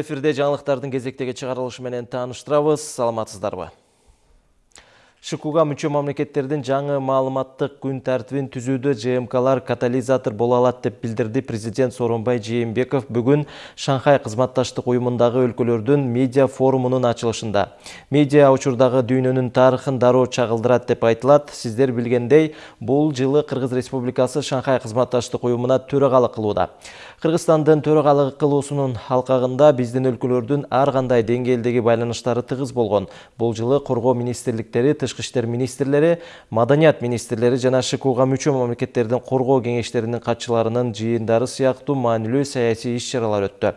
эфирде жаңылыктардын кезектеги чыгарылышы менен тааныштырабыз саламатсыздарбы? Шкуга мүчө мамлекеттердин жаңы маалыматтык күн тартибин түзүүдө жмклар катализатор боло алат деп билдирди президент сооронбай жээнбеков бүгүн шанхай кызматташтык уюмундагы өлкөлөрдүн медиа форумунун ачылышында. Медиа учурдагы дүйнөнүн тарыхын дароо чагылдырат деп айтылат. Сиздер билгендей бул жылы кыргыз республикасы шанхай кызматташтык уюмуна төрагалык кылууда. Кыргызстандын төрагалык кылуусунун алкагында биздин өлкөлөрдүн ар кандай деңгээлдеги байланыштары тыгыз болгон. Бул жылы коргоо министрликтери тышкы иштер министрлери маданият министрлери жана шкуга мүчө мамлекеттердин коргоо кеңештеринин катчыларынын жыйындары сыяктуу маанилүү саясий иш чаралар өттү.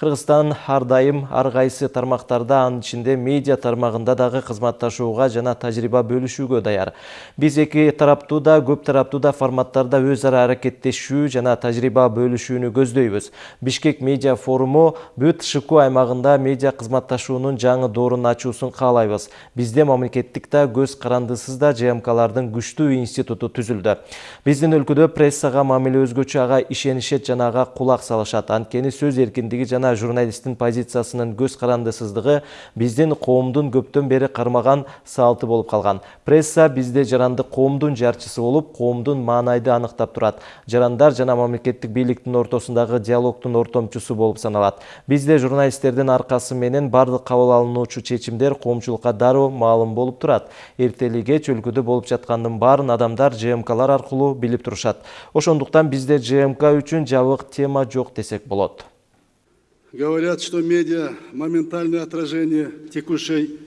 Кыргызстан ар дайым ар кайсы тармактарда анын ичинде медиа тармагында дагы кызматташууга жана тажрыйба бөлүшүүгө даяр. Биз эки тараптуу да көп тараптуу да форматтарда өз ара аракеттешүү жана тажрыйба бөлүшүүнү көздөйбүз бишкек медиа форуму бүт шку аймагында медиа кызматташуунун жаңы доорун ачуусун каалайбыз бизде мамлекеттик да көз карандысыз да жмклардын күчтүү институту түзүлдү биздин өлкөдө прессага мамиле өзгөчө ага ишенишет жана ага кулак салышат анткени сөз эркиндиги жана журналисттин позициясынын көз карандысыздыгы биздин коомдун көптөн бери кармаган салты болуп калган. Пресса бизде жарандык коомдун жарчысы болуп коомдун маанайды аныктап турат. Жарандар жана мамлекеттик бийликтин ортосундагы диалогдун ортомчусу болуп саналат. Бизде журналисттердин аркасы менен баардык кабыл алынуучу чечимдер коомчулукка дароо маалым болуп турат. Эртели кеч өлкөдө болуп жаткандын баарын адамдар жмклар аркылуу билип турушат. Ошондуктан бизде жмк үчүн жабык тема жок десек болот Говорят, что медиа – моментальное отражение текущей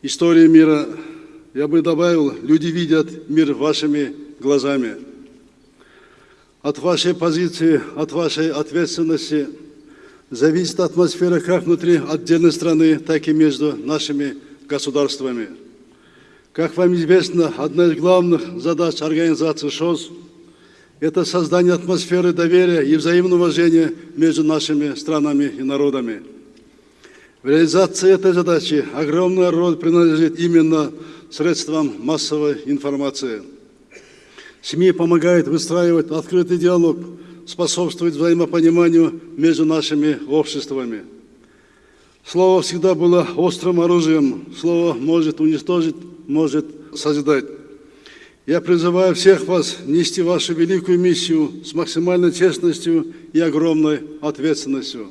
истории мира. Я бы добавил, люди видят мир вашими глазами. От вашей позиции, от вашей ответственности зависит атмосфера как внутри отдельной страны, так и между нашими государствами. Как вам известно, одна из главных задач организации ШОС – это создание атмосферы доверия и взаимного уважения между нашими странами и народами. В реализации этой задачи огромная роль принадлежит именно средствам массовой информации. СМИ помогают выстраивать открытый диалог, способствует взаимопониманию между нашими обществами. Слово всегда было острым оружием. Слово может уничтожить, может созидать. Я призываю всех вас нести вашу великую миссию с максимальной честностью и огромной ответственностью.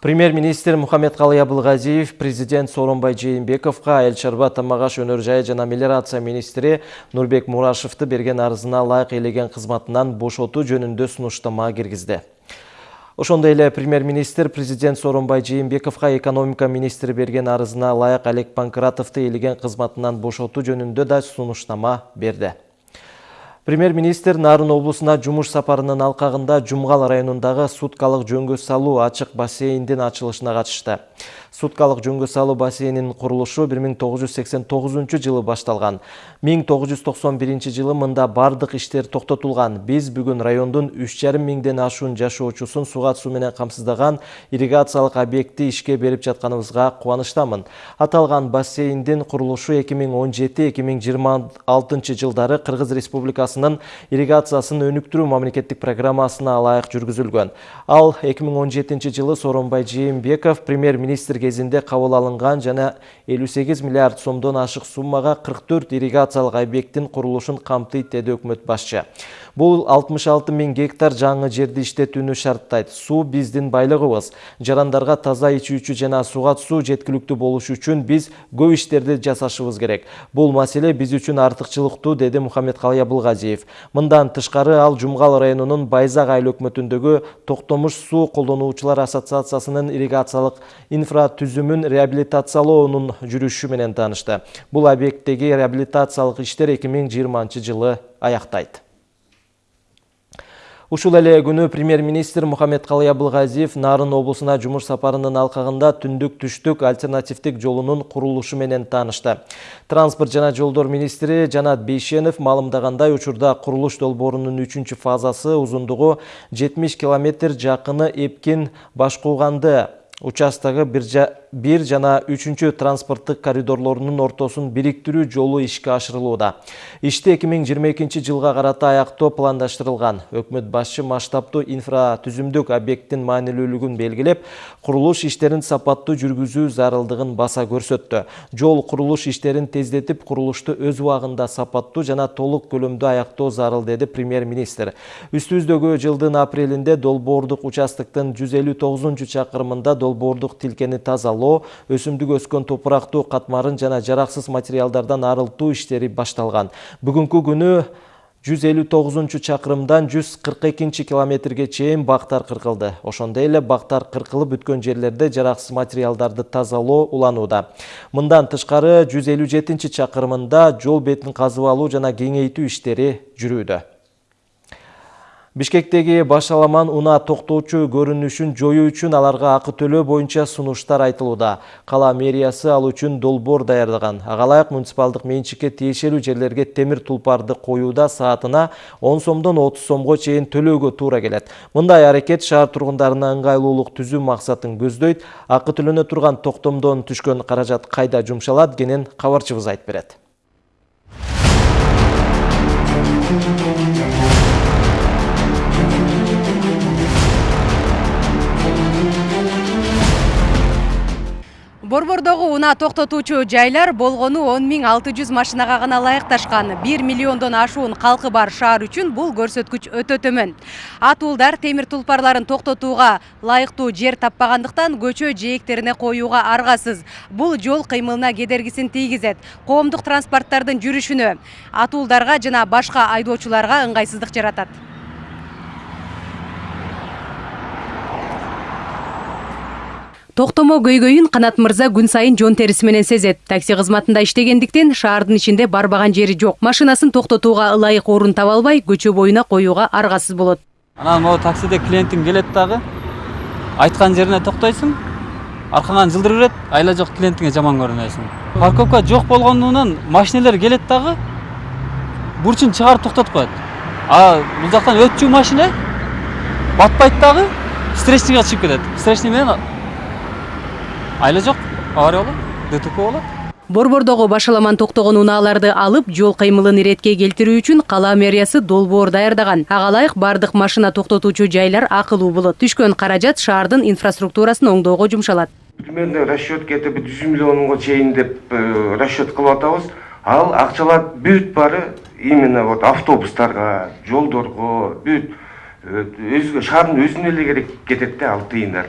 премьер-министр мухаммедкалый абылгазиев президент сооронбай жээнбековго айыл чарба тамак аш өнөр жай жана мелиорация министри нурбек мурашевди берген арызына ылайык элеген кызматынан бошотуу жөнүндө сунуштама киргизди ошондой эле премьер министр президент сооронбай жээнбековго экономика министри берген арызына ылайык олег панкратовду ээлеген кызматынан бошотуу жөнүндө да сунуштама берди. Премьер-министр Нарын облысына жұмыш сапарынын алқағында Жұмғал районындағы суткалық жөнгі салу ашық бассейндин ашылышына қатышты. Суткалық жөнгі салу бассейнин құрылышы 1989 жылы башталған. 1991 жылы мында бардық іштер тоқтатылған. Біз бүгін райондың 3,5 меңден ашуын сугат суға менен қамсыздаған ирригациялық объекті ішке беріп жатқанымызға қуаныштамын. Аталған бассейндин құрылышы 2017-2026 жылдары Қырғыз Республикасы ирригациясын өнүктүрүү мамлекеттик программасына ылайык жүргүзүлгөн. Ал эки миң он жетинчи жылы сооронбай жээнбеков премьер министр кезинде кабыл алынган жана элүү сегиз миллиард сомдон ашык суммага кырк төрт ирригациялык объекттин курулушун камтыйт деди өкмөт башчы Бұл 66 мен гектар жаңы жерді иштетүүнү шарттайт. Су биздин байлыгыбыз Жарандарға таза ичүүчү жана сугат суу жеткілікті болушу үшін біз көп иштерди жасашыбыз керек. Бұл маселе біз үшін артыкчылыктуу деді Мухаммед Калай Абылгазиев. Мындан тышкары ал Жумгал районунун Байзак айыл өкмөтүндөгү токтомуш су колдонуучулар ассоциациясынын ирригациялык инфратүзүмүн реабилитациялоонун жүрүшү менен таанышты. Бул объекттеги реабилитациялык иштер 2020 жылы аяқтайды ушул эле күнү премьер министр мухаммедкалый абылгазиев нарын облусуна жумуш сапарынын алкагында түндүк түштүк альтернативдик жолунун курулушу менен таанышты. Транспорт жана жолдор министри жанат бейшенов маалымдагандай учурда курулуш долбоорунун үчүнчү фазасы узундугу жетимиш километр жакыны эпкин башкууганды участогу бир жана үчүнчү транспорттук коридорлорунун ортосун бириктирүү жолу ишке ашырылууда ишти эки миң жыйырма экинчи жылга карата аяктоо пландаштырылган өкмөт башчы масштабдуу инфратүзүмдүк объекттин маанилүүлүгүн белгилеп курулуш иштерин сапаттуу жүргүзүү зарылдыгын баса көрсөттү жол курулуш иштерин тездетип курулушту өз убагында сапаттуу жана толук көлөмдө аяктоо зарыл деди премьер министр үстүбүздөгү жылдын апрелинде долбоордук участоктун жүз элүү тогузунчу чакырымында долбоордук тилкени тазалоо өсүмдүк өскөн топурактуу катмарын жана жараксыз материалдардан арылтуу иштери башталган. Бүгүнкү күнү жүз элүү тогузунчу чакырымдан жүз кырк экинчи километрге чейин бактар кыркылды. Ошондой эле бактар кыркылып бүткөн жерлерде жараксыз материалдарды тазалоо уланууда. Мындан тышкары жүз элүү жетинчи чакырымында жол бетин казып алуу жана кеңейтүү иштери жүрүүдө бишкектеги башаламан унаа токтоочу көрүнүшүн жоюу үчүн аларга акы төлөө боюнча сунуштар айтылууда. Кала мэриясы ал үчүн долбоор даярдаган. Ага ылайык муниципалдык менчикке тиешелүү жерлерге темир тулпарды коюуда саатына он сомдон отуз сомго чейин төлөөгө туура келет. Мындай аракет шаар тургундарына ыңгайлуулук түзүү максатын көздөйт. Акы төлөнө турган токтомдон түшкөн каражат кайда жумшалат кенен кабарчыбыз айтып берет борбордогу унаа токтотуучу жайлар болгону он миң алты жүз машинага гана ылайыкташкан. Бир миллиондон ашуун калкы бар шаар үчүн бул көрсөткүч өтө төмөн атуулдар темир тулпарларын токтотууга ылайыктуу жер таппагандыктан көчө жээктерине коюуга аргасыз. Бул жол кыймылына кедергисин тийгизет. Коомдук транспорттардын жүрүшүнө атуулдарга жана башка айдоочуларга ыңгайсыздык жаратат токтомо көйгөйүн канат мырза күн сайын жон териси менен сезет. Такси кызматында иштегендиктен шаардын ичинде барбаган жери жок. Машинасын токтотууга ылайык орун таба албай көчө боюна коюуга аргасыз болот. Анан могу таксиде клиентиң келет дагы айткан жерине токтойсуң аркаңан жылдыр берет айла жок клиентиңе жаман көрүнөсүң. Парковка жок болгондугунан машинелер келет дагы бурчун чыгарып токтотуп коет. А бул жактан өтчү машина батпайт дагы встречныйга чыгып кетет. Встречный менен айла жок авария болот дтп болот. Борбордогу башаламан токтогон унааларды алып жол кыймылын иретке келтирүү үчүн кала мэриясы долбоор даярдаган. Ага ылайык баардык машина токтотуучу жайлар акылуу болот. Түшкөн каражат шаардын инфраструктурасын оңдоого жумшалат. Примерно расчет где то бир жүз миллионго чейин деп э, расчет кылып атабыз. Ал акчалар бүт баары именно вот автобустарга жолдорго бүт э, өзгө шаардын өзүнө эле керек кетет да ал тыйындар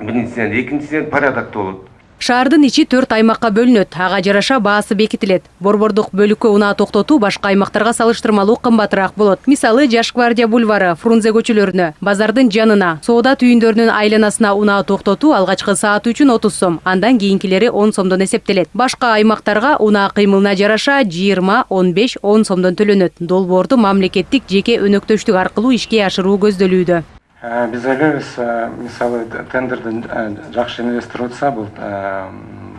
биринчиден экинчиден порядокто болот шаардын ичи төрт аймакка бөлүнөт ага жараша баасы бекитилет борбордук бөлүккө унаа токтотуу башка аймактарга салыштырмалуу кымбатыраак болот. Мисалы жаш гвардия бульвары фрунзе көчөлөрүнө базардын жанына соода түйүндөрүнүн айланасына унаа токтотуу алгачкы сааты үчүн отуз сом андан кийинкилери он сомдон эсептелет. Башка аймактарга унаа кыймылына жараша жыйырма он беш он сомдон төлөнөт. Долбоорду мамлекеттик жеке өнөктөштүк аркылуу ишке ашыруу көздөлүүдө Э, биз ойлойбуз э, мисалы тендерди э, жакшы инвестор утса бул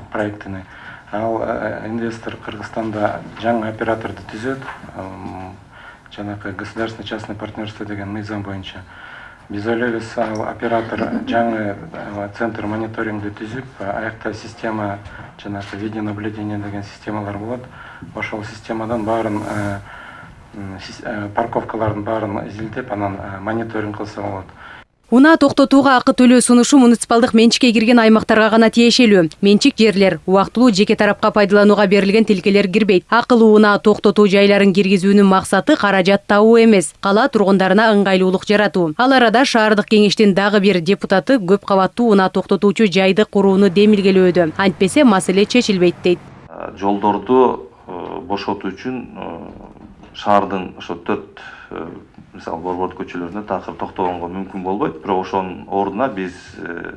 проектини ал инвестор кыргызстанда жаңы операторду түзөт жанакы государственный частный партнерство деген мыйзам боюнча биз ойлойбуз ал оператор жаңы центр мониторингди түзүп аякта система жанагы видеонаблюдение деген системалар болот ошол системадан баарын парковкалардын баарын изилдеп анан э, мониторинг кылса болот. Унаа токтотууга акы төлөө сунушу муниципалдык менчикке кирген аймактарга гана тиешелүү. Менчик жерлер убактылуу жеке тарапка пайдаланууга берилген тилкелер кирбейт. Акылуу унаа токтотуу жайларын киргизүүнүн максаты каражат табуу эмес кала тургундарына ыңгайлуулук жаратуу. Ал арада шаардык кеңештин дагы бир депутаты көп кабаттуу унаа токтотуучу жайды курууну демилгелөөдө антпесе маселе чечилбейт дейт. Жолдорду э, бошотуу үчүн шаардын ошо төрт э, мисалы борбордук көчөлөрүндө такыр токтогонго мүмкүн болбойт. Бирок ошонун ордуна биз э,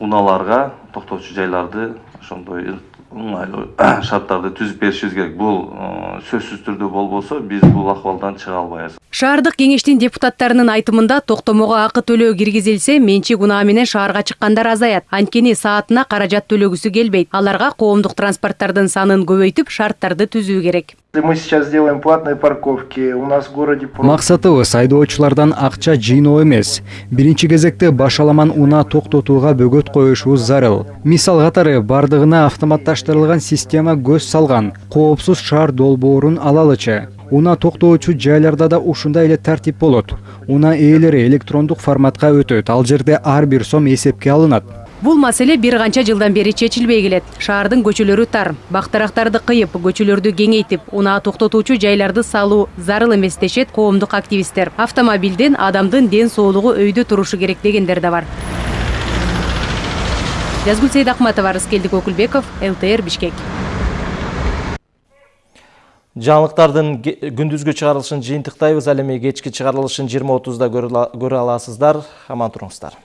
унааларга токтоочу жайларды ошондой ыңгайлуу шарттарды түзүп беришибиз керек. Бул э, сөзсүз түрдө болбосо биз бул акыбалдан чыга албайбыз. Шаардык кеңештин депутаттарынын айтымында токтомого акы төлөө киргизилсе менчик унаа менен шаарга чыккандар азаят. Анткени саатына каражат төлөгүсү келбейт. Аларга коомдук транспорттардын санын көбөйтүп шарттарды түзүү керек. Мы сейчас сделаем платные парковки. У нас в городе... максатыбыз айдоочулардан акча жыйноо эмес. Биринчи кезекте башаламан унаа токтотууга бөгөт коюшубуз зарыл. Мисал катары бардыгына автоматташтырылган система көз салган. Коопсуз шаар долбоорун алалычы унаа токтоочу жайларда да ушундай эле тартип болот. Унаа ээлери электрондук форматка өтөт. Ал жерде ар бир сом эсепке алынат. Бул маселе бир канча жылдан бери чечилбей келет. Шаардын көчөлөрү тар бактарактарды кыйып көчөлөрдү кеңейтип унаа токтотуучу жайларды салуу зарыл эмес дешет коомдук активисттер. Автомобилден адамдын ден соолугу өйдө турушу керек дегендер да бар. Жазгүл сейдакматова рыскелдик өкүлбеков лтр бишкек жаңылыктардын күндүзгү чыгарылышын жыйынтыктайбыз ал эми кечки чыгарылышын жыйырма отузда көрө аласыздар аман туруңуздар